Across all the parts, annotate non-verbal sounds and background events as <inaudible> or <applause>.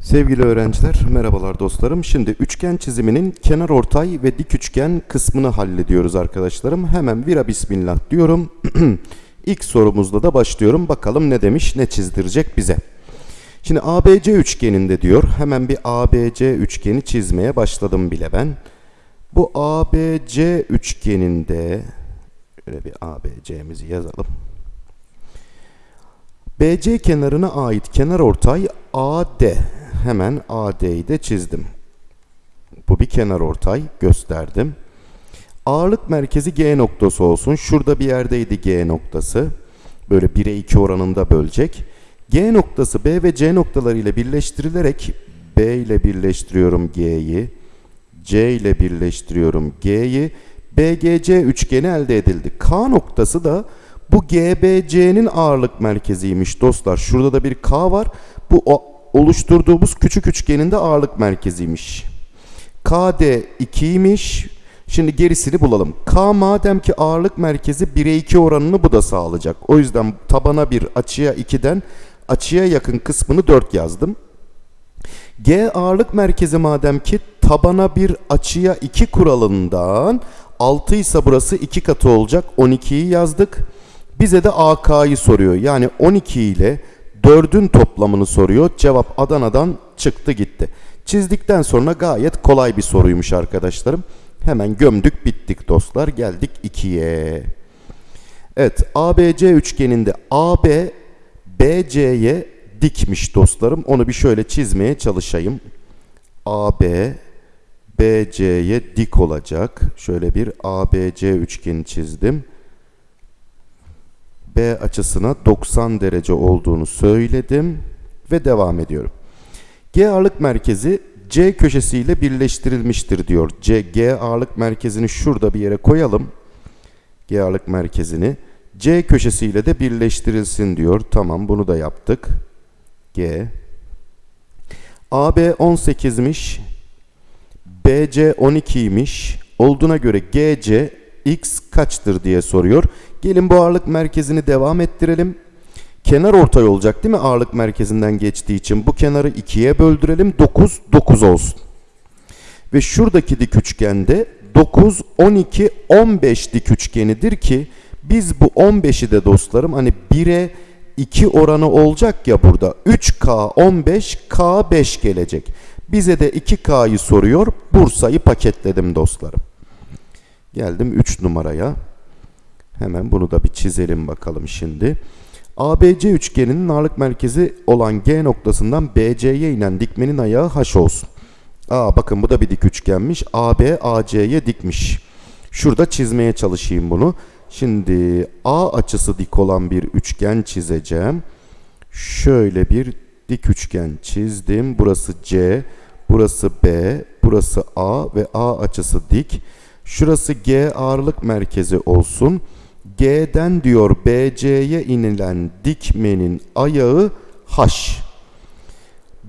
Sevgili öğrenciler, merhabalar dostlarım. Şimdi üçgen çiziminin kenar ortay ve dik üçgen kısmını hallediyoruz arkadaşlarım. Hemen vira bismillah diyorum. <clears throat> İlk sorumuzda da başlıyorum. Bakalım ne demiş, ne çizdirecek bize. Şimdi ABC üçgeninde diyor. Hemen bir ABC üçgeni çizmeye başladım bile ben. Bu ABC üçgeninde şöyle bir ABC'mizi yazalım. BC kenarına ait kenar ortay AD. Hemen AD'yi de çizdim. Bu bir kenar ortay gösterdim. Ağırlık merkezi G noktası olsun. Şurada bir yerdeydi G noktası. Böyle 1'e 2 oranında bölecek. G noktası B ve C noktaları ile birleştirilerek B ile birleştiriyorum G'yi. C ile birleştiriyorum G'yi. BGC üçgeni elde edildi. K noktası da bu GBC'nin ağırlık merkeziymiş dostlar. Şurada da bir K var. Bu oluşturduğumuz küçük üçgenin de ağırlık merkeziymiş. KD 2'ymiş. Şimdi gerisini bulalım. K madem ki ağırlık merkezi 1'e 2 oranını bu da sağlayacak. O yüzden tabana 1 açıya 2'den açıya yakın kısmını 4 yazdım. G ağırlık merkezi madem ki tabana 1 açıya 2 kuralından 6 ise burası 2 katı olacak. 12'yi yazdık. Bize de AK'yı soruyor. Yani 12 ile 4'ün toplamını soruyor. Cevap Adana'dan çıktı gitti. Çizdikten sonra gayet kolay bir soruymuş arkadaşlarım. Hemen gömdük bittik dostlar. Geldik 2'ye. Evet ABC üçgeninde AB BC'ye dikmiş dostlarım. Onu bir şöyle çizmeye çalışayım. AB BC'ye dik olacak. Şöyle bir ABC üçgeni çizdim. B açısına 90 derece olduğunu söyledim ve devam ediyorum. G ağırlık merkezi C köşesiyle birleştirilmiştir diyor. C, G ağırlık merkezini şurada bir yere koyalım. G ağırlık merkezini C köşesiyle de birleştirilsin diyor. Tamam bunu da yaptık. G. AB 18'miş. BC 12'ymiş. Olduğuna göre GC x kaçtır diye soruyor. Gelin bu ağırlık merkezini devam ettirelim. Kenar ortay olacak değil mi ağırlık merkezinden geçtiği için? Bu kenarı ikiye böldürelim. 9, 9 olsun. Ve şuradaki dik üçgende 9, 12, 15 dik üçgenidir ki biz bu 15'i de dostlarım hani 1'e 2 oranı olacak ya burada. 3K 15, K 5 gelecek. Bize de 2K'yı soruyor. Bursa'yı paketledim dostlarım. Geldim 3 numaraya. Hemen bunu da bir çizelim bakalım şimdi. ABC üçgeninin ağırlık merkezi olan G noktasından BC'ye inen dikmenin ayağı H olsun. Aa bakın bu da bir dik üçgenmiş. AB AC'ye dikmiş. Şurada çizmeye çalışayım bunu. Şimdi A açısı dik olan bir üçgen çizeceğim. Şöyle bir dik üçgen çizdim. Burası C, burası B, burası A ve A açısı dik. Şurası G ağırlık merkezi olsun. G'den diyor BC'ye inilen dikmenin ayağı H.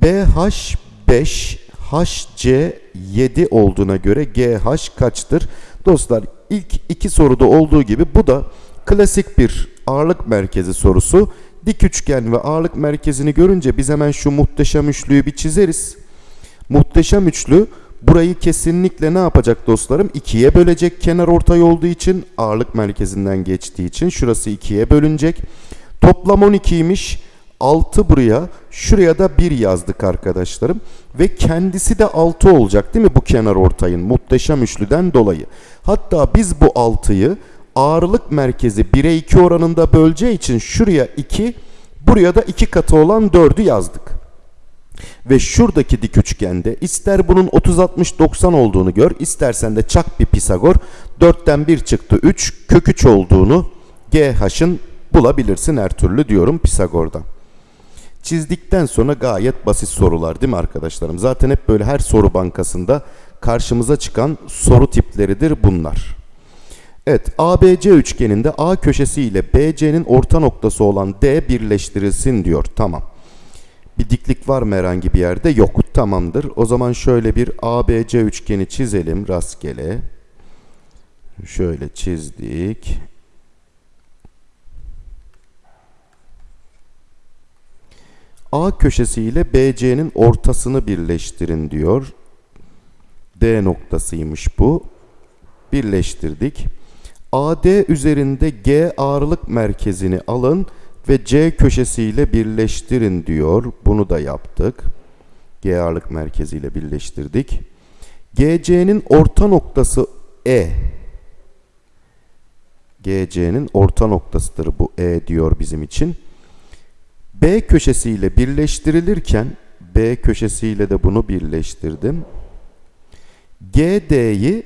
BH 5, HC 7 olduğuna göre GH kaçtır? Dostlar ilk iki soruda olduğu gibi bu da klasik bir ağırlık merkezi sorusu. Dik üçgen ve ağırlık merkezini görünce biz hemen şu muhteşem üçlüyü bir çizeriz. Muhteşem üçlü burayı kesinlikle ne yapacak dostlarım? İkiye bölecek kenar ortay olduğu için ağırlık merkezinden geçtiği için şurası ikiye bölünecek. Toplam 12'ymiş. 6 buraya, şuraya da 1 yazdık arkadaşlarım. Ve kendisi de 6 olacak değil mi bu kenar ortayın muhteşem üçlüden dolayı. Hatta biz bu 6'yı ağırlık merkezi 1'e 2 oranında böleceği için şuraya 2, buraya da 2 katı olan 4'ü yazdık. Ve şuradaki dik üçgende ister bunun 30-60-90 olduğunu gör, istersen de çak bir Pisagor. 4'ten 1 çıktı 3, kök 3 olduğunu GH'ın bulabilirsin her türlü diyorum Pisagor'dan. Çizdikten sonra gayet basit sorular değil mi arkadaşlarım? Zaten hep böyle her soru bankasında karşımıza çıkan soru tipleridir bunlar. Evet ABC üçgeninde A köşesi ile BC'nin orta noktası olan D birleştirilsin diyor. Tamam. Bir diklik var mı herhangi bir yerde? Yok. Tamamdır. O zaman şöyle bir ABC üçgeni çizelim rastgele. Şöyle çizdik. A köşesi ile BC'nin ortasını birleştirin diyor. D noktasıymış bu. Birleştirdik. AD üzerinde G ağırlık merkezini alın ve C köşesiyle birleştirin diyor. Bunu da yaptık. G ağırlık merkeziyle birleştirdik. GC'nin orta noktası E. GC'nin orta noktasıdır bu E diyor bizim için. B köşesiyle birleştirilirken B köşesiyle de bunu birleştirdim. GD'yi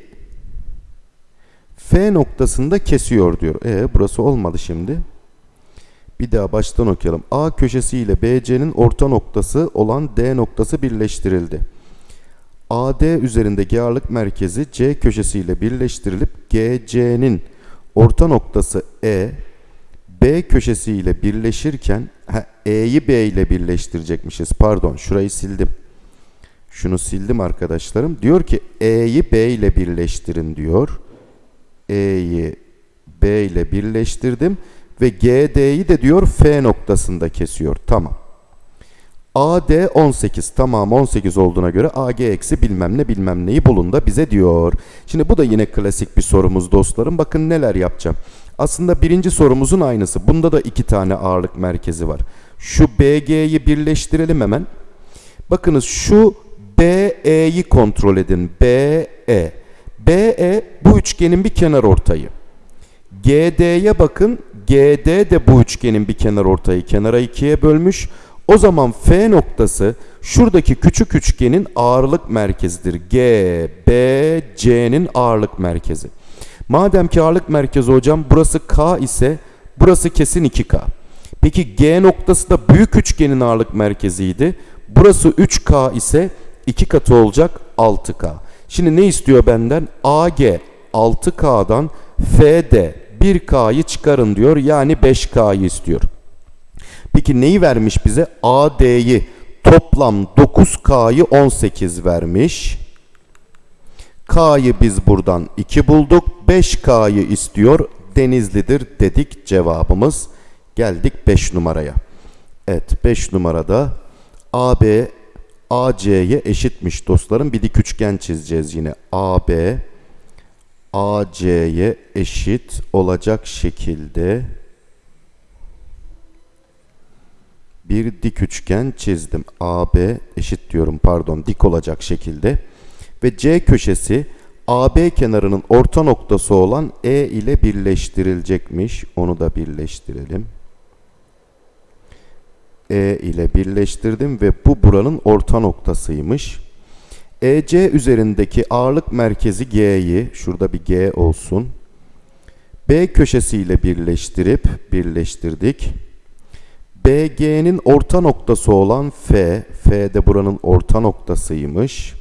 F noktasında kesiyor diyor. E burası olmadı şimdi. Bir daha baştan okuyalım. A köşesi ile BC'nin orta noktası olan D noktası birleştirildi. AD üzerinde G ağırlık merkezi C köşesi ile birleştirilip GC'nin orta noktası E B köşesi ile birleşirken E'yi B ile birleştirecekmişiz. Pardon şurayı sildim. Şunu sildim arkadaşlarım. Diyor ki E'yi B ile birleştirin diyor. E'yi B ile birleştirdim ve GD'yi de diyor F noktasında kesiyor. Tamam. AD 18 tamam 18 olduğuna göre AG eksi bilmem ne bilmem neyi bulun da bize diyor. Şimdi bu da yine klasik bir sorumuz dostlarım. Bakın neler yapacağım. Aslında birinci sorumuzun aynısı. Bunda da iki tane ağırlık merkezi var. Şu BG'yi birleştirelim hemen. Bakınız şu BE'yi kontrol edin. BE. BE bu üçgenin bir kenar ortayı. GD'ye bakın. GD de bu üçgenin bir kenar ortayı. Kenara ikiye bölmüş. O zaman F noktası şuradaki küçük üçgenin ağırlık merkezidir. G, B, C'nin ağırlık merkezi. Madem ki ağırlık merkezi hocam burası K ise burası kesin 2K. Peki G noktası da büyük üçgenin ağırlık merkeziydi. Burası 3K ise 2 katı olacak 6K. Şimdi ne istiyor benden? AG 6K'dan FD 1K'yı çıkarın diyor. Yani 5K'yı istiyor. Peki neyi vermiş bize? AD'yi toplam 9K'yı 18 vermiş. K'yı biz buradan 2 bulduk. 5K'yı istiyor. Denizlidir dedik cevabımız. Geldik 5 numaraya. Evet 5 numarada AB AC'ye eşitmiş dostlarım. Bir dik üçgen çizeceğiz yine. AB AC'ye eşit olacak şekilde bir dik üçgen çizdim. AB eşit diyorum pardon dik olacak şekilde ve C köşesi AB kenarının orta noktası olan E ile birleştirilecekmiş. Onu da birleştirelim. E ile birleştirdim ve bu buranın orta noktasıymış. EC üzerindeki ağırlık merkezi G'yi, şurada bir G olsun. B köşesiyle birleştirip birleştirdik. BG'nin orta noktası olan F, F de buranın orta noktasıymış.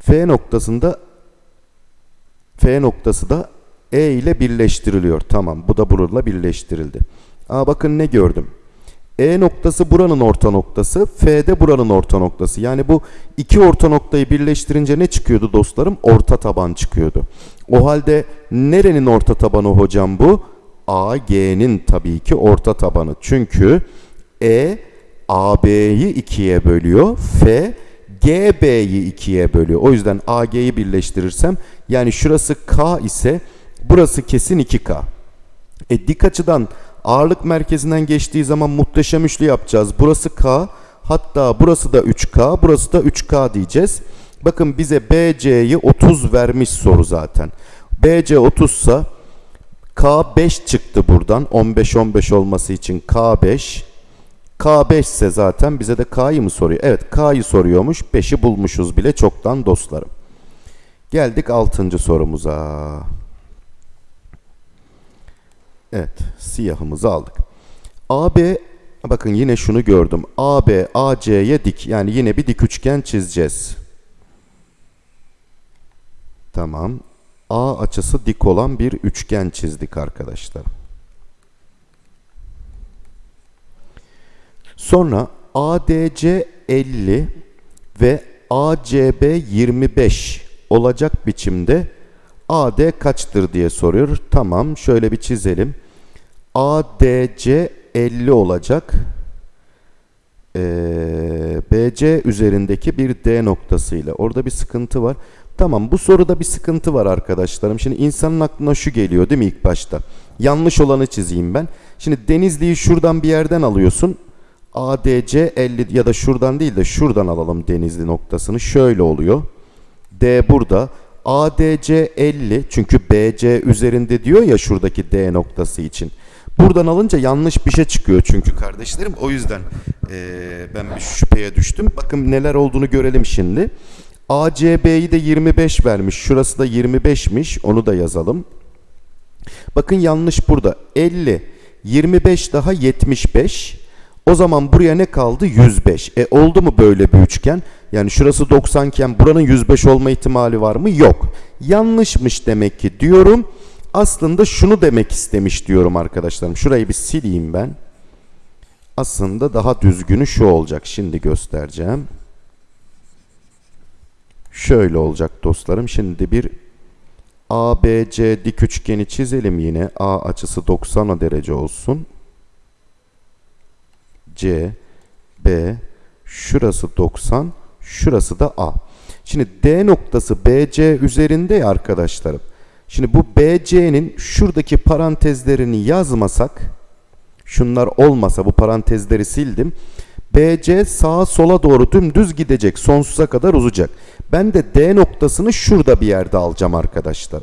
F noktasında F noktası da E ile birleştiriliyor. Tamam bu da bununla birleştirildi. Aa bakın ne gördüm. E noktası buranın orta noktası, F de buranın orta noktası. Yani bu iki orta noktayı birleştirince ne çıkıyordu dostlarım? Orta taban çıkıyordu. O halde nerenin orta tabanı hocam bu? AG'nin tabii ki orta tabanı. Çünkü E AB'yi ikiye bölüyor. F GB'yi ikiye bölüyor. O yüzden AG'yi birleştirirsem yani şurası K ise burası kesin 2K. E dik açıdan ağırlık merkezinden geçtiği zaman muhteşem üçlü yapacağız. Burası K hatta burası da 3K burası da 3K diyeceğiz. Bakın bize BC'yi 30 vermiş soru zaten. BC 30 ise K5 çıktı buradan. 15-15 olması için K5. K5 ise zaten bize de K'yı mı soruyor? Evet K'yı soruyormuş. 5'i bulmuşuz bile çoktan dostlarım. Geldik 6. sorumuza. Evet siyahımızı aldık. AB bakın yine şunu gördüm. AB AC'ye dik yani yine bir dik üçgen çizeceğiz. Tamam. A açısı dik olan bir üçgen çizdik arkadaşlar. Sonra ADC 50 ve ACB 25 olacak biçimde AD kaçtır diye soruyor. Tamam şöyle bir çizelim. ADC 50 olacak. Ee, BC üzerindeki bir D noktasıyla. Orada bir sıkıntı var. Tamam bu soruda bir sıkıntı var arkadaşlarım. Şimdi insanın aklına şu geliyor değil mi ilk başta? Yanlış olanı çizeyim ben. Şimdi Denizli'yi şuradan bir yerden alıyorsun. ADC 50 ya da şuradan değil de şuradan alalım Denizli noktasını. Şöyle oluyor. D burada. ADC 50 çünkü BC üzerinde diyor ya şuradaki D noktası için. Buradan alınca yanlış bir şey çıkıyor çünkü kardeşlerim. O yüzden eee, ben bir şüpheye düştüm. Bakın neler olduğunu görelim şimdi. ACB'yi de 25 vermiş. Şurası da 25'miş. Onu da yazalım. Bakın yanlış burada. 50, 25 daha 75. O zaman buraya ne kaldı? 105. E oldu mu böyle bir üçgen? Yani şurası 90 iken buranın 105 olma ihtimali var mı? Yok. Yanlışmış demek ki diyorum. Aslında şunu demek istemiş diyorum arkadaşlarım. Şurayı bir sileyim ben. Aslında daha düzgünü şu olacak. Şimdi göstereceğim. Şöyle olacak dostlarım. Şimdi bir ABC dik üçgeni çizelim yine. A açısı 90 derece olsun. C, B, şurası 90, şurası da A. Şimdi D noktası BC üzerinde ya arkadaşlarım. Şimdi bu BC'nin şuradaki parantezlerini yazmasak, şunlar olmasa bu parantezleri sildim. BC sağa sola doğru dümdüz gidecek, sonsuza kadar uzayacak. Ben de D noktasını şurada bir yerde alacağım arkadaşlar.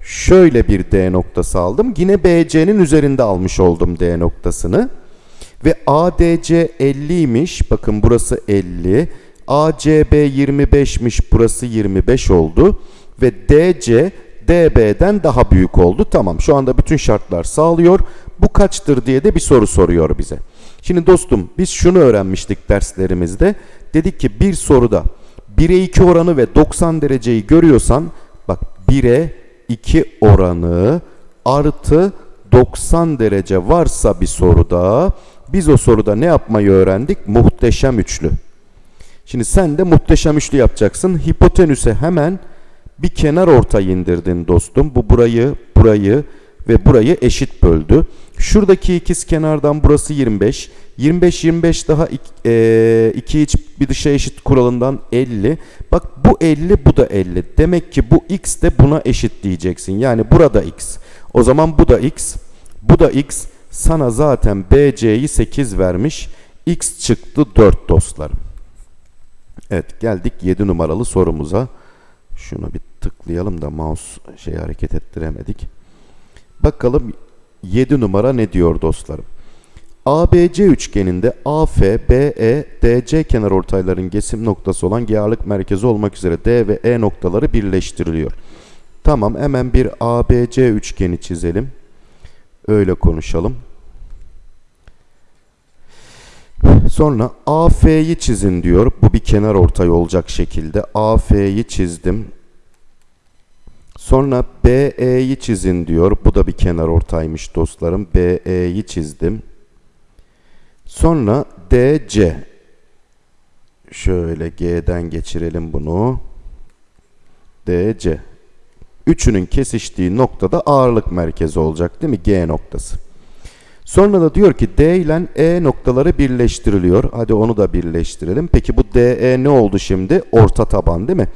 Şöyle bir D noktası aldım. Yine BC'nin üzerinde almış oldum D noktasını. Ve ADC 50'ymiş. Bakın burası 50. ACB 25'miş. Burası 25 oldu. Ve DC DB'den daha büyük oldu. Tamam şu anda bütün şartlar sağlıyor. Bu kaçtır diye de bir soru soruyor bize. Şimdi dostum biz şunu öğrenmiştik derslerimizde. Dedik ki bir soruda 1'e 2 oranı ve 90 dereceyi görüyorsan bak 1'e 2 oranı artı 90 derece varsa bir soruda biz o soruda ne yapmayı öğrendik? Muhteşem üçlü. Şimdi sen de muhteşem üçlü yapacaksın. Hipotenüse hemen bir kenar ortay indirdin dostum. Bu burayı, burayı ve burayı eşit böldü. Şuradaki ikiz kenardan burası 25. 25 25 daha 2 iç bir dışa eşit kuralından 50. Bak bu 50 bu da 50. Demek ki bu x de buna eşit diyeceksin. Yani burada x. O zaman bu da x. Bu da x. Sana zaten BC'yi 8 vermiş. X çıktı 4 dostlarım. Evet geldik 7 numaralı sorumuza. Şunu bir tıklayalım da mouse şey hareket ettiremedik. Bakalım 7 numara ne diyor dostlarım. ABC üçgeninde AF, BE, DC kenarortayların kesim noktası olan G merkezi olmak üzere D ve E noktaları birleştiriliyor. Tamam hemen bir ABC üçgeni çizelim. Öyle konuşalım. Sonra AF'yi çizin diyor. Bu bir kenar ortay olacak şekilde. AF'yi çizdim. Sonra BE'yi çizin diyor. Bu da bir kenar ortaymış dostlarım. BE'yi çizdim. Sonra DC. Şöyle G'den geçirelim bunu. DC. Üçünün kesiştiği noktada ağırlık merkezi olacak değil mi? G noktası. Sonra da diyor ki D ile E noktaları birleştiriliyor. Hadi onu da birleştirelim. Peki bu DE ne oldu şimdi? Orta taban değil mi?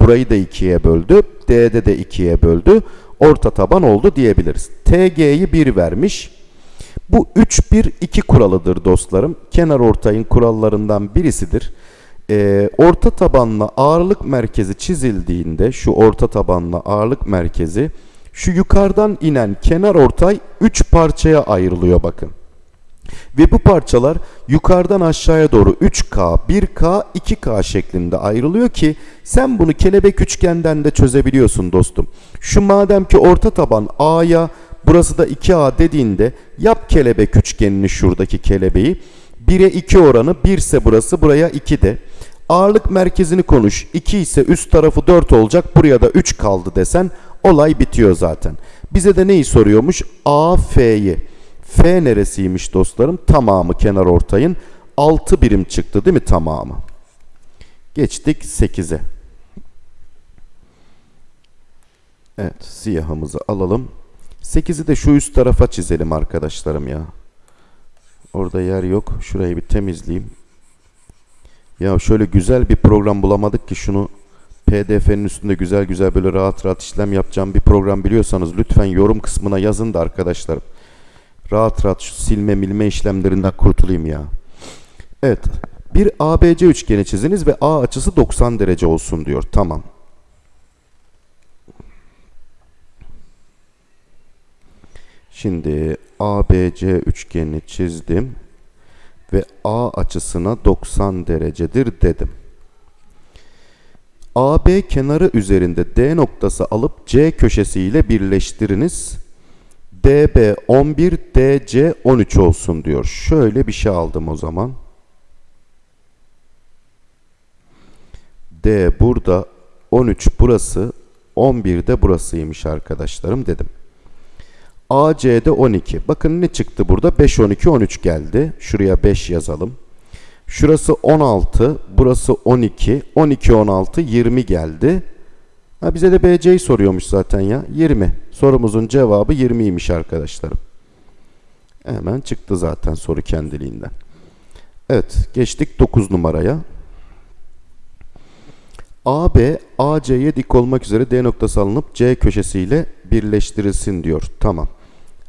Burayı da ikiye böldü. D'de de ikiye böldü. Orta taban oldu diyebiliriz. TG'yi 1 vermiş. Bu 3-1-2 kuralıdır dostlarım. Kenar ortayın kurallarından birisidir. Ee, orta tabanla ağırlık merkezi çizildiğinde şu orta tabanla ağırlık merkezi şu yukarıdan inen kenar ortay 3 parçaya ayrılıyor bakın. Ve bu parçalar yukarıdan aşağıya doğru 3K, 1K, 2K şeklinde ayrılıyor ki sen bunu kelebek üçgenden de çözebiliyorsun dostum. Şu madem ki orta taban A'ya burası da 2A dediğinde yap kelebek üçgenini şuradaki kelebeği. 1'e 2 oranı 1 ise burası buraya 2 de. Ağırlık merkezini konuş. 2 ise üst tarafı 4 olacak. Buraya da 3 kaldı desen olay bitiyor zaten. Bize de neyi soruyormuş? AF'yi. F neresiymiş dostlarım? Tamamı kenar ortayın 6 birim çıktı değil mi tamamı? Geçtik 8'e. Evet siyahımızı alalım. 8'i de şu üst tarafa çizelim arkadaşlarım ya. Orada yer yok. Şurayı bir temizleyeyim. Ya şöyle güzel bir program bulamadık ki şunu PDF'nin üstünde güzel güzel böyle rahat rahat işlem yapacağım bir program biliyorsanız lütfen yorum kısmına yazın da arkadaşlarım. Rahat rahat şu silme milme işlemlerinden kurtulayım ya. Evet. Bir ABC üçgeni çiziniz ve A açısı 90 derece olsun diyor. Tamam. Şimdi ABC üçgenini çizdim ve A açısına 90 derecedir dedim. AB kenarı üzerinde D noktası alıp C köşesi ile birleştiriniz. DB 11, DC 13 olsun diyor. Şöyle bir şey aldım o zaman. D burada, 13 burası, 11 de burasıymış arkadaşlarım dedim. AC'de 12. Bakın ne çıktı burada? 5, 12, 13 geldi. Şuraya 5 yazalım. Şurası 16, burası 12, 12, 16, 20 geldi. Ha, bize de BC'yi soruyormuş zaten ya. 20. Sorumuzun cevabı 20'ymiş arkadaşlarım. Hemen çıktı zaten soru kendiliğinden. Evet, geçtik 9 numaraya. AB, AC'ye dik olmak üzere D noktası alınıp C köşesiyle birleştirilsin diyor. Tamam.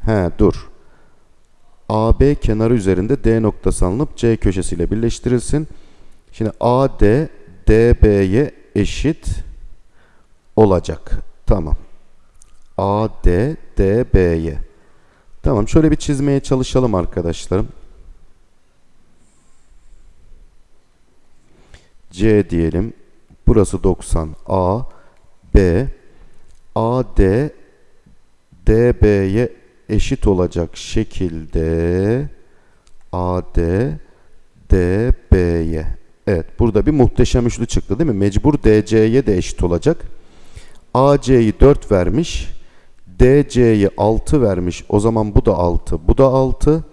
He dur. AB kenarı üzerinde D noktası alınıp C köşesiyle birleştirilsin. Şimdi AD DB'ye eşit olacak. Tamam. AD DB'ye. Tamam şöyle bir çizmeye çalışalım arkadaşlarım. C diyelim. Burası 90. A B AD DB'ye eşit olacak şekilde AD DB'ye. Evet burada bir muhteşem üçlü çıktı değil mi? Mecbur DC'ye de eşit olacak. AC'yi 4 vermiş. DC'yi 6 vermiş. O zaman bu da 6. Bu da 6.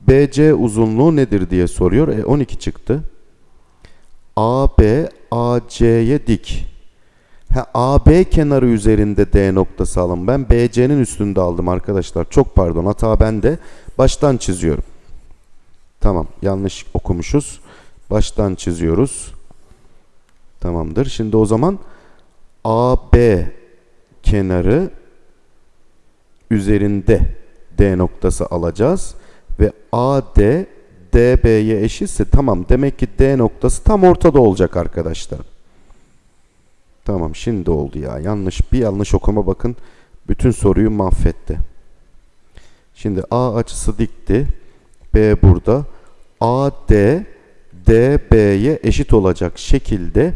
BC uzunluğu nedir diye soruyor. E 12 çıktı. AB AC'ye dik. Ha, AB kenarı üzerinde D noktası alın. Ben BC'nin üstünde aldım arkadaşlar. Çok pardon hata bende. Baştan çiziyorum. Tamam yanlış okumuşuz. Baştan çiziyoruz. Tamamdır. Şimdi o zaman AB kenarı üzerinde D noktası alacağız. Ve AD DB'ye eşitse tamam demek ki D noktası tam ortada olacak arkadaşlar. Tamam şimdi oldu ya. Yanlış bir yanlış okuma bakın. Bütün soruyu mahvetti. Şimdi A açısı dikti. B burada. AD DB'ye eşit olacak şekilde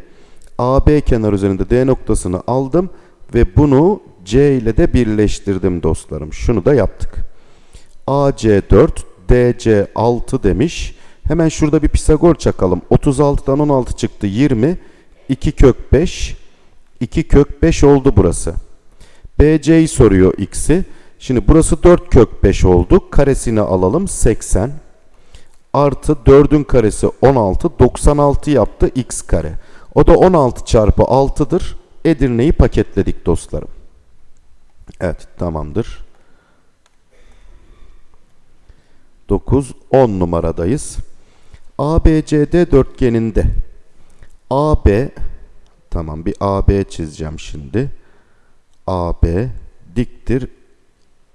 AB kenar üzerinde D noktasını aldım ve bunu C ile de birleştirdim dostlarım. Şunu da yaptık. AC 4, DC 6 demiş. Hemen şurada bir Pisagor çakalım. 36'dan 16 çıktı 20. 2 kök 5. 2 kök 5 oldu burası. BC'yi soruyor x'i. Şimdi burası 4 kök 5 oldu. Karesini alalım 80. Artı 4'ün karesi 16. 96 yaptı x kare. O da 16 çarpı 6'dır. Edirne'yi paketledik dostlarım. Evet tamamdır. 9, 10 numaradayız. ABCD dörtgeninde AB tamam bir AB çizeceğim şimdi. AB diktir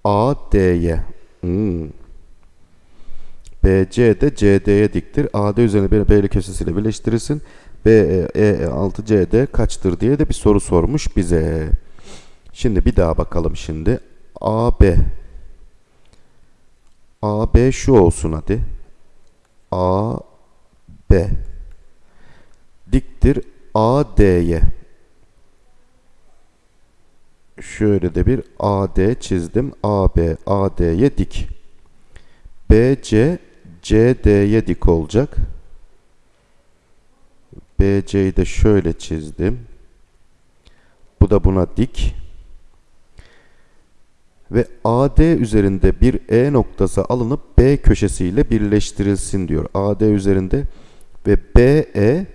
AD'ye. Hmm. BC de CD'ye diktir. AD üzerine bir B köşesiyle birleştirilsin. B, E, E, 6 CD kaçtır diye de bir soru sormuş bize. Şimdi bir daha bakalım şimdi. AB AB şu olsun hadi. AB diktir AD'ye. Şöyle de bir AD çizdim. AB AD'ye dik. BC CD'ye dik olacak. BC'yi de şöyle çizdim. Bu da buna dik. Ve AD üzerinde bir E noktası alınıp B köşesiyle birleştirilsin diyor. AD üzerinde ve BE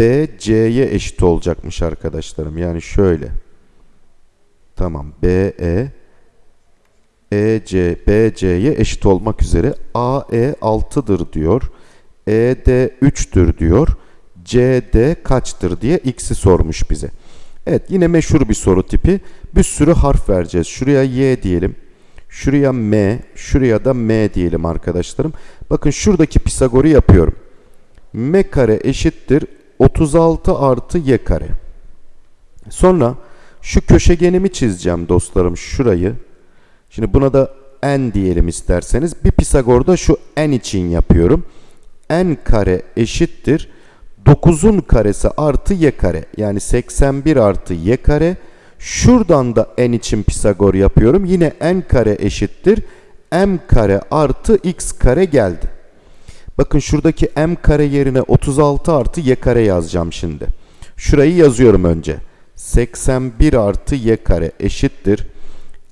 BC'ye eşit olacakmış arkadaşlarım. Yani şöyle. Tamam. BE EC BC'ye eşit olmak üzere AE 6'dır diyor. ED 3'tür diyor. CD kaçtır diye x'i sormuş bize. Evet yine meşhur bir soru tipi. Bir sürü harf vereceğiz. Şuraya y diyelim. Şuraya m, şuraya da m diyelim arkadaşlarım. Bakın şuradaki Pisagor'u yapıyorum. m kare eşittir 36 artı y kare. Sonra şu köşegenimi çizeceğim dostlarım şurayı. Şimdi buna da n diyelim isterseniz. Bir Pisagor'da şu n için yapıyorum. n kare eşittir 9'un karesi artı y kare. Yani 81 artı y kare. Şuradan da n için Pisagor yapıyorum. Yine n kare eşittir. m kare artı x kare geldi. Bakın şuradaki m kare yerine 36 artı y kare yazacağım şimdi. Şurayı yazıyorum önce. 81 artı y kare eşittir.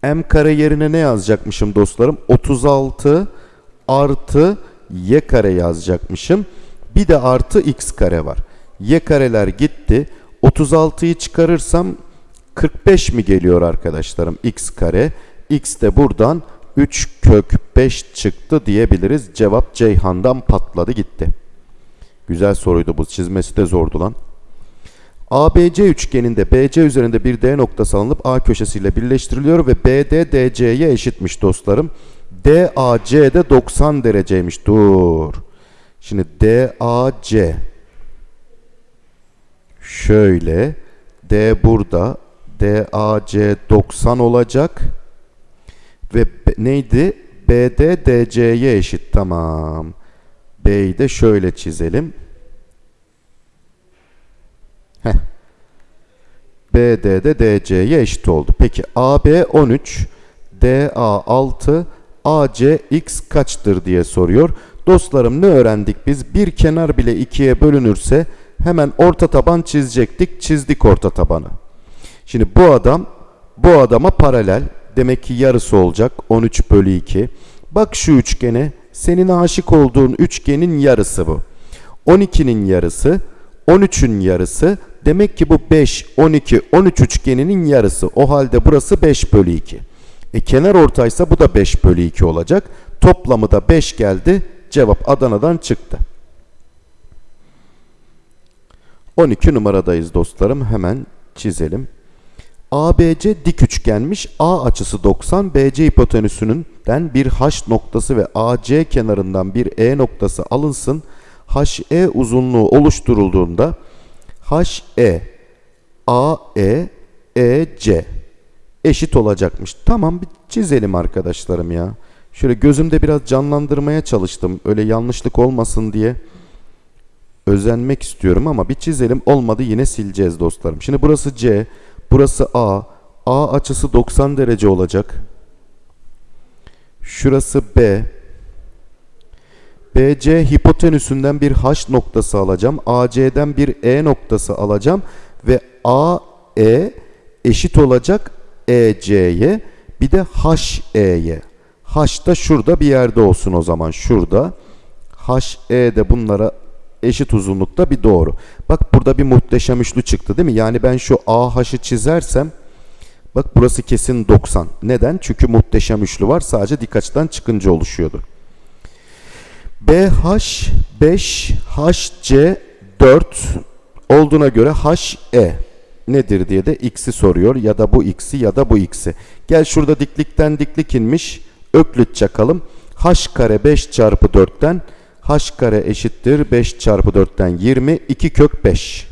m kare yerine ne yazacakmışım dostlarım? 36 artı y kare yazacakmışım. Bir de artı x kare var. Y kareler gitti. 36'yı çıkarırsam 45 mi geliyor arkadaşlarım x kare? X de buradan 3 kök 5 çıktı diyebiliriz. Cevap Ceyhan'dan patladı gitti. Güzel soruydu bu. Çizmesi de zordu lan. ABC üçgeninde BC üzerinde bir D noktası alınıp A köşesiyle birleştiriliyor ve BD DC'ye eşitmiş dostlarım. DAC de 90 dereceymiş. Dur. Şimdi DAC şöyle D burada DAC 90 olacak ve neydi? BD DC'ye eşit. Tamam. B'yi de şöyle çizelim. Heh. BD de DC'ye eşit oldu. Peki AB 13, DA 6, AC x kaçtır diye soruyor. Dostlarım ne öğrendik biz? Bir kenar bile ikiye bölünürse hemen orta taban çizecektik. Çizdik orta tabanı. Şimdi bu adam bu adama paralel. Demek ki yarısı olacak. 13 bölü 2. Bak şu üçgene. Senin aşık olduğun üçgenin yarısı bu. 12'nin yarısı. 13'ün yarısı. Demek ki bu 5, 12, 13 üçgeninin yarısı. O halde burası 5 bölü 2. E kenar ortaysa bu da 5 bölü 2 olacak. Toplamı da 5 geldi. Cevap Adana'dan çıktı. 12 numaradayız dostlarım. Hemen çizelim. ABC dik üçgenmiş. A açısı 90. BC hipotenüsünden bir H noktası ve AC kenarından bir E noktası alınsın. HE uzunluğu oluşturulduğunda HE AE EC eşit olacakmış. Tamam bir çizelim arkadaşlarım ya. Şöyle gözümde biraz canlandırmaya çalıştım. Öyle yanlışlık olmasın diye özenmek istiyorum ama bir çizelim. Olmadı yine sileceğiz dostlarım. Şimdi burası C, burası A. A açısı 90 derece olacak. Şurası B. BC hipotenüsünden bir H noktası alacağım. AC'den bir E noktası alacağım. Ve AE eşit olacak EC'ye. Bir de HE'ye. H da şurada bir yerde olsun o zaman. Şurada. HE de bunlara eşit uzunlukta bir doğru. Bak burada bir muhteşem üçlü çıktı değil mi? Yani ben şu AH'ı çizersem bak burası kesin 90. Neden? Çünkü muhteşem üçlü var. Sadece dik açıdan çıkınca oluşuyordu. BH 5 HC 4 olduğuna göre HE nedir diye de x'i soruyor ya da bu x'i ya da bu x'i. Gel şurada diklikten diklik inmiş. Öklüt çakalım. H kare 5 çarpı 4'ten h kare eşittir 5 çarpı 4'ten 20 2 kök 5.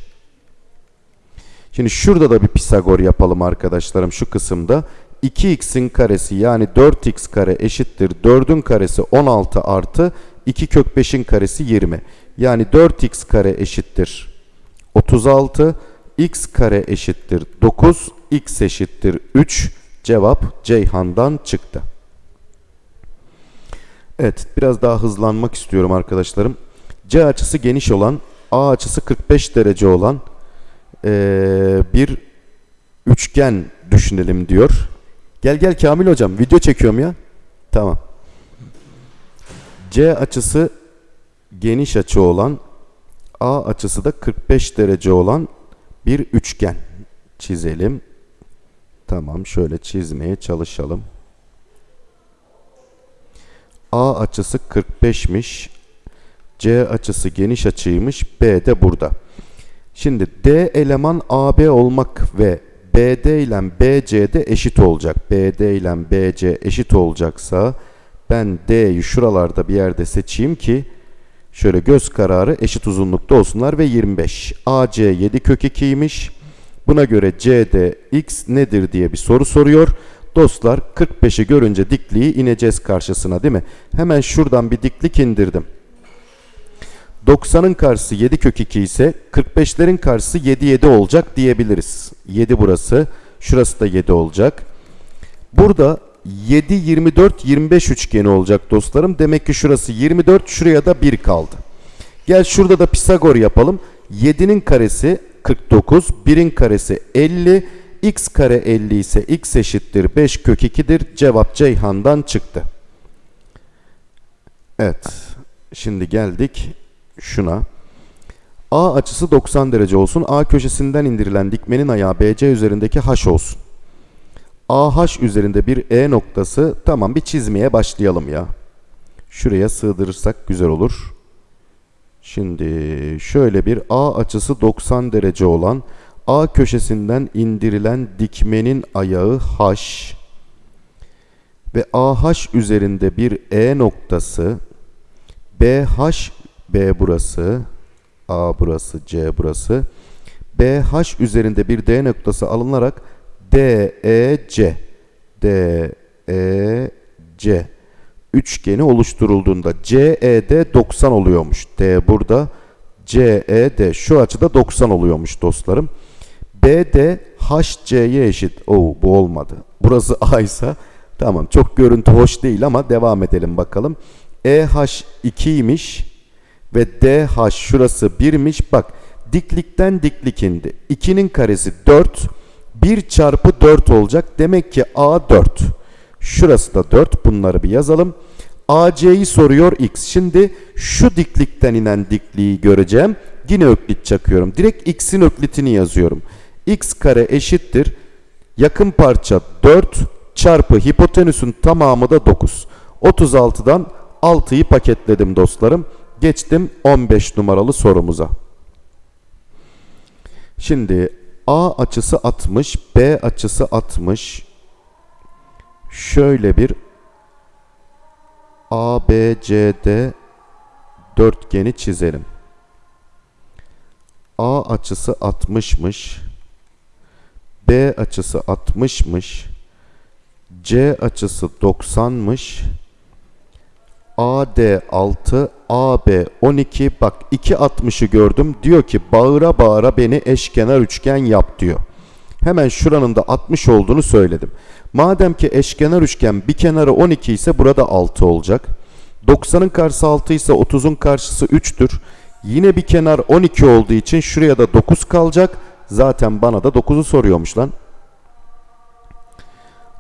Şimdi şurada da bir Pisagor yapalım arkadaşlarım şu kısımda. 2x'in karesi yani 4x kare eşittir 4'ün karesi 16 artı 2 kök 5'in karesi 20. Yani 4x kare eşittir 36 x kare eşittir 9 x eşittir 3 cevap Ceyhan'dan çıktı. Evet biraz daha hızlanmak istiyorum arkadaşlarım. C açısı geniş olan A açısı 45 derece olan ee, bir üçgen düşünelim diyor. Gel gel Kamil hocam video çekiyorum ya. Tamam. C açısı geniş açı olan A açısı da 45 derece olan bir üçgen çizelim. Tamam şöyle çizmeye çalışalım. A açısı 45'miş. C açısı geniş açıymış. B de burada. Şimdi D eleman AB olmak ve BD ile BC de eşit olacak. BD ile BC eşit olacaksa ben D'yi şuralarda bir yerde seçeyim ki şöyle göz kararı eşit uzunlukta olsunlar ve 25. AC 7 kök 2'ymiş. Buna göre CD x nedir diye bir soru soruyor. Dostlar 45'i görünce dikliği ineceğiz karşısına değil mi? Hemen şuradan bir diklik indirdim. 90'ın karşısı 7 kök 2 ise 45'lerin karşısı 7 7 olacak diyebiliriz. 7 burası. Şurası da 7 olacak. Burada 7 24 25 üçgeni olacak dostlarım. Demek ki şurası 24, şuraya da 1 kaldı. Gel şurada da Pisagor yapalım. 7'nin karesi 49, 1'in karesi 50, x kare 50 ise x eşittir 5 kök 2'dir. Cevap Ceyhan'dan çıktı. Evet. Şimdi geldik şuna. A açısı 90 derece olsun. A köşesinden indirilen dikmenin ayağı BC üzerindeki H olsun. AH üzerinde bir E noktası. Tamam bir çizmeye başlayalım ya. Şuraya sığdırırsak güzel olur. Şimdi şöyle bir A açısı 90 derece olan A köşesinden indirilen dikmenin ayağı H ve AH üzerinde bir E noktası BH B burası A burası C burası BH üzerinde bir D noktası alınarak DEC DEC üçgeni oluşturulduğunda CED 90 oluyormuş. D burada CED şu açıda 90 oluyormuş dostlarım. BD HC'ye eşit. Oo bu olmadı. Burası A ise tamam çok görüntü hoş değil ama devam edelim bakalım. EH 2'ymiş ve DH şurası 1'miş. Bak diklikten diklik indi. 2'nin karesi 4. 1 çarpı 4 olacak. Demek ki A 4. Şurası da 4. Bunları bir yazalım. AC'yi soruyor X. Şimdi şu diklikten inen dikliği göreceğim. Yine öklit çakıyorum. Direkt X'in öklitini yazıyorum. X kare eşittir. Yakın parça 4 çarpı hipotenüsün tamamı da 9. 36'dan 6'yı paketledim dostlarım. Geçtim 15 numaralı sorumuza. Şimdi A açısı 60, B açısı 60. Şöyle bir ABCD dörtgeni çizelim. A açısı 60'mış. B açısı 60'mış. C açısı 90'mış. AD 6, AB 12. Bak 2.60'ı gördüm. Diyor ki bağıra bağıra beni eşkenar üçgen yap diyor. Hemen şuranın da 60 olduğunu söyledim. Madem ki eşkenar üçgen bir kenarı 12 ise burada 6 olacak. 90'ın karşısı 6 ise 30'un karşısı 3'tür. Yine bir kenar 12 olduğu için şuraya da 9 kalacak. Zaten bana da 9'u soruyormuş lan.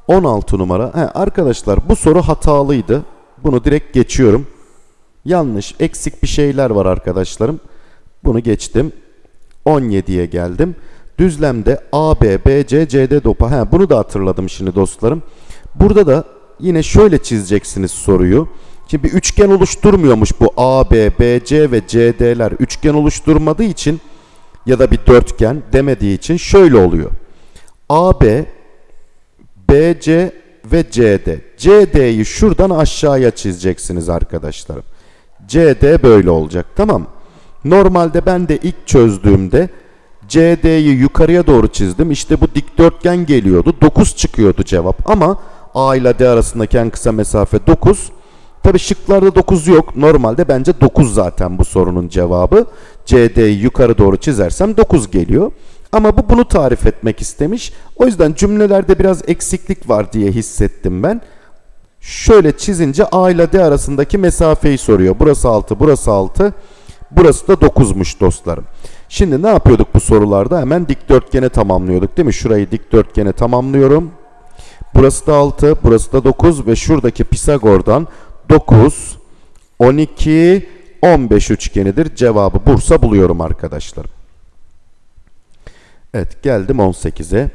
16 numara. He, arkadaşlar bu soru hatalıydı. Bunu direkt geçiyorum. Yanlış, eksik bir şeyler var arkadaşlarım. Bunu geçtim. 17'ye geldim. Düzlemde AB, BC, CD dopa. He, bunu da hatırladım şimdi dostlarım. Burada da yine şöyle çizeceksiniz soruyu. Şimdi bir üçgen oluşturmuyormuş bu AB, BC ve CD'ler. Üçgen oluşturmadığı için ya da bir dörtgen demediği için şöyle oluyor. AB, BC ve CD. CD'yi şuradan aşağıya çizeceksiniz arkadaşlarım. CD böyle olacak tamam Normalde ben de ilk çözdüğümde CD'yi yukarıya doğru çizdim. İşte bu dikdörtgen geliyordu. 9 çıkıyordu cevap ama A ile D arasındaki en kısa mesafe 9. Tabi şıklarda 9 yok. Normalde bence 9 zaten bu sorunun cevabı. CD'yi yukarı doğru çizersem 9 geliyor. Ama bu bunu tarif etmek istemiş. O yüzden cümlelerde biraz eksiklik var diye hissettim ben. Şöyle çizince A ile D arasındaki mesafeyi soruyor. Burası 6, burası 6. Burası da 9'muş dostlarım. Şimdi ne yapıyorduk bu sorularda? Hemen dikdörtgene tamamlıyorduk değil mi? Şurayı dikdörtgene tamamlıyorum. Burası da 6, burası da 9 ve şuradaki Pisagor'dan 9, 12, 15 üçgenidir. Cevabı Bursa buluyorum arkadaşlar. Evet geldim 18'e.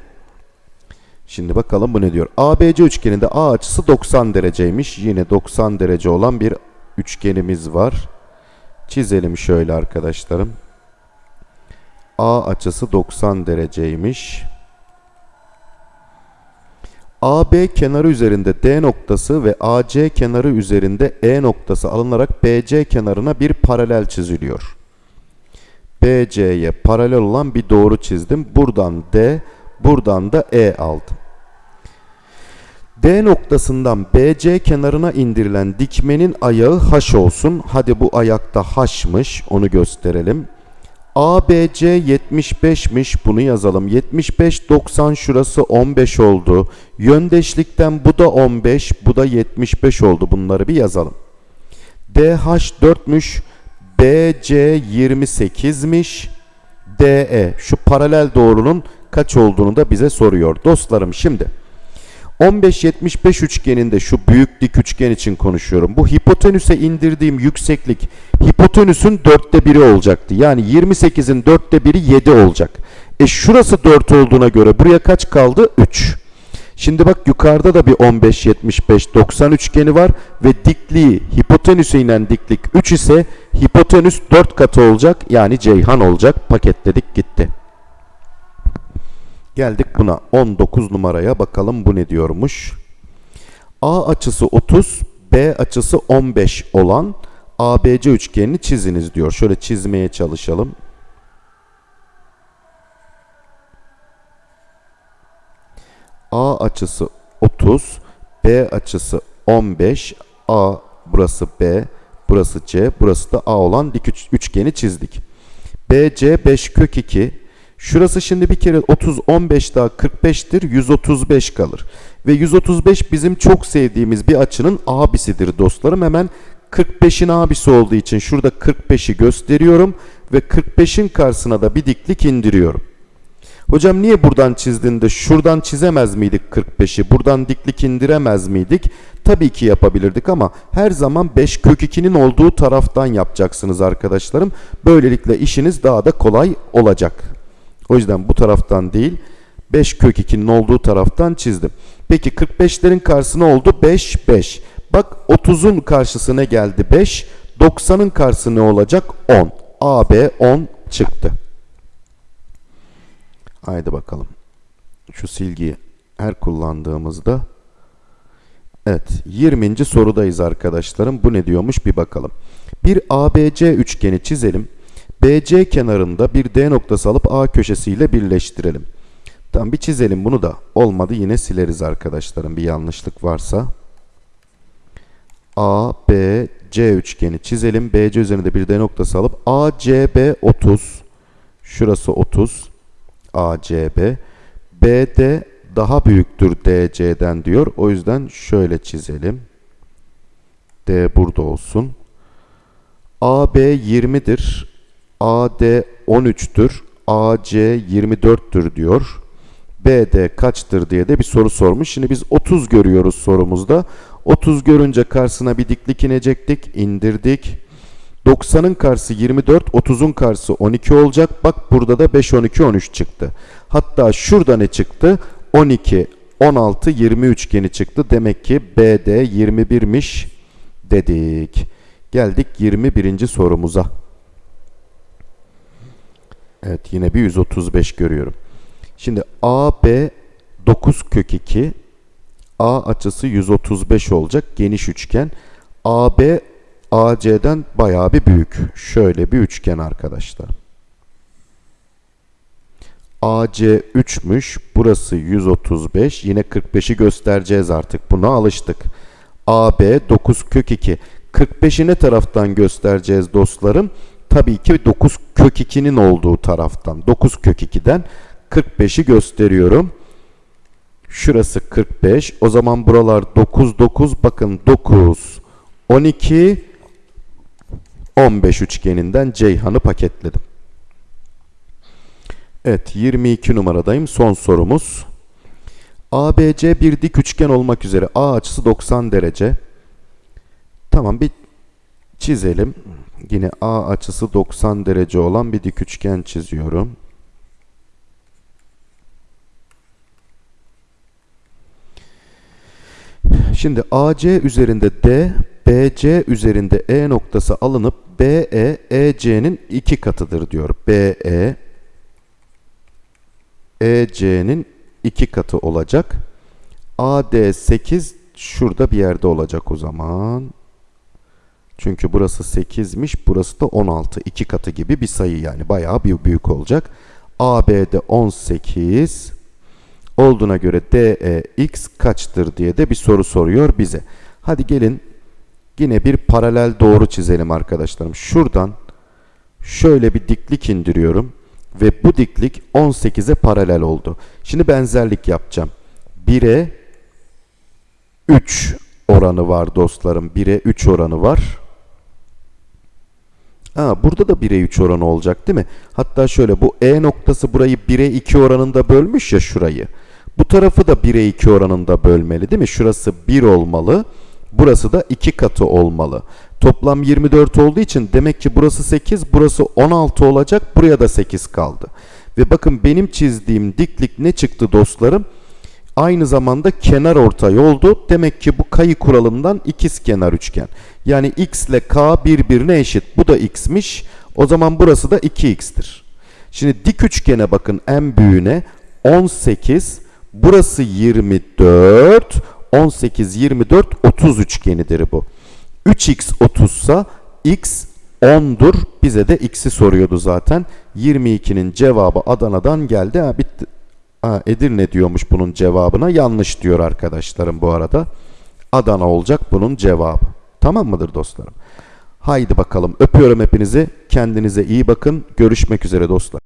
Şimdi bakalım bu ne diyor. ABC üçgeninde A açısı 90 dereceymiş. Yine 90 derece olan bir üçgenimiz var. Çizelim şöyle arkadaşlarım. A açısı 90 dereceymiş. AB kenarı üzerinde D noktası ve AC kenarı üzerinde E noktası alınarak BC kenarına bir paralel çiziliyor. BC'ye paralel olan bir doğru çizdim. Buradan D, buradan da E aldım. D noktasından BC kenarına indirilen dikmenin ayağı H olsun. Hadi bu ayakta H'mış. Onu gösterelim. ABC 75'miş. Bunu yazalım. 75 90 şurası 15 oldu. Yöndeşlikten bu da 15, bu da 75 oldu. Bunları bir yazalım. DH 4'müş. BC 28'miş. DE şu paralel doğrunun kaç olduğunu da bize soruyor. Dostlarım şimdi 15-75 üçgeninde şu büyük dik üçgen için konuşuyorum. Bu hipotenüse indirdiğim yükseklik hipotenüsün dörtte biri olacaktı. Yani 28'in dörtte biri 7 olacak. E şurası 4 olduğuna göre buraya kaç kaldı? 3. Şimdi bak yukarıda da bir 15-75-90 üçgeni var ve dikliği hipotenüse inen diklik 3 ise hipotenüs 4 katı olacak yani Ceyhan olacak. Paketledik gitti. Geldik buna 19 numaraya bakalım bu ne diyormuş. A açısı 30, B açısı 15 olan ABC üçgenini çiziniz diyor. Şöyle çizmeye çalışalım. A açısı 30, B açısı 15, A burası B, burası C, burası da A olan dik üç, üçgeni çizdik. BC 5 kök 2, şurası şimdi bir kere 30, 15 daha 45'tir, 135 kalır. Ve 135 bizim çok sevdiğimiz bir açının abisidir dostlarım. Hemen 45'in abisi olduğu için şurada 45'i gösteriyorum ve 45'in karşısına da bir diklik indiriyorum. Hocam niye buradan çizdiğinde şuradan çizemez miydik 45'i? Buradan diklik indiremez miydik? Tabii ki yapabilirdik ama her zaman 5 kök 2'nin olduğu taraftan yapacaksınız arkadaşlarım. Böylelikle işiniz daha da kolay olacak. O yüzden bu taraftan değil 5 kök 2'nin olduğu taraftan çizdim. Peki 45'lerin karşısına oldu 5 5. Bak 30'un karşısı ne geldi 5. 90'ın karşısı ne olacak 10. AB 10 çıktı. Haydi bakalım. Şu silgiyi her kullandığımızda Evet 20. sorudayız arkadaşlarım. Bu ne diyormuş bir bakalım. Bir ABC üçgeni çizelim. BC kenarında bir D noktası alıp A köşesiyle birleştirelim. Tamam bir çizelim bunu da. Olmadı yine sileriz arkadaşlarım bir yanlışlık varsa. A, B, C üçgeni çizelim. BC üzerinde bir D noktası alıp ACB 30. Şurası 30. ACB. BD daha büyüktür DC'den diyor. O yüzden şöyle çizelim. D burada olsun. AB 20'dir. AD 13'tür. AC 24'tür diyor. BD kaçtır diye de bir soru sormuş. Şimdi biz 30 görüyoruz sorumuzda. 30 görünce karşısına bir diklik inecektik. indirdik. 90'ın karşısı 24, 30'un karşısı 12 olacak. Bak burada da 5, 12, 13 çıktı. Hatta şurada ne çıktı? 12, 16, 20 üçgeni çıktı. Demek ki BD 21'miş dedik. Geldik 21. sorumuza. Evet yine bir 135 görüyorum. Şimdi AB 9 kök 2 A açısı 135 olacak geniş üçgen. AB AC'den bayağı bir büyük. Şöyle bir üçgen arkadaşlar. AC 3'müş. Burası 135. Yine 45'i göstereceğiz artık. Buna alıştık. AB 9 kök 2. 45'i ne taraftan göstereceğiz dostlarım? Tabii ki 9 kök 2'nin olduğu taraftan. 9 kök 2'den 45'i gösteriyorum. Şurası 45. O zaman buralar 9 9. Bakın 9 12 15 üçgeninden Ceyhan'ı paketledim. Evet 22 numaradayım. Son sorumuz. ABC bir dik üçgen olmak üzere A açısı 90 derece. Tamam bir çizelim. Yine A açısı 90 derece olan bir dik üçgen çiziyorum. Şimdi AC üzerinde D, BC üzerinde E noktası alınıp BE, EC'nin iki katıdır diyor. BE, EC'nin iki katı olacak. AD 8 şurada bir yerde olacak o zaman. Çünkü burası 8'miş, burası da 16. iki katı gibi bir sayı yani bayağı bir büyük olacak. AB'de 18 olduğuna göre DE x kaçtır diye de bir soru soruyor bize. Hadi gelin yine bir paralel doğru çizelim arkadaşlarım. Şuradan şöyle bir diklik indiriyorum ve bu diklik 18'e paralel oldu. Şimdi benzerlik yapacağım. 1'e 3 oranı var dostlarım. 1'e 3 oranı var. Ha, burada da 1'e 3 oranı olacak değil mi? Hatta şöyle bu E noktası burayı 1'e 2 oranında bölmüş ya şurayı. Bu tarafı da 1'e 2 oranında bölmeli değil mi? Şurası 1 olmalı. Burası da 2 katı olmalı. Toplam 24 olduğu için demek ki burası 8, burası 16 olacak. Buraya da 8 kaldı. Ve bakın benim çizdiğim diklik ne çıktı dostlarım? Aynı zamanda kenar ortay oldu. Demek ki bu kayı kuralından ikiz kenar üçgen. Yani x ile k birbirine eşit. Bu da x'miş. O zaman burası da 2x'tir. Şimdi dik üçgene bakın en büyüğüne 18. Burası 24. 18, 24, 30 üçgenidir bu. 3x 30 sa x 10'dur. Bize de x'i soruyordu zaten. 22'nin cevabı Adana'dan geldi. Ha, bitti. Ha, Edirne diyormuş bunun cevabına. Yanlış diyor arkadaşlarım bu arada. Adana olacak bunun cevabı. Tamam mıdır dostlarım? Haydi bakalım. Öpüyorum hepinizi. Kendinize iyi bakın. Görüşmek üzere dostlar.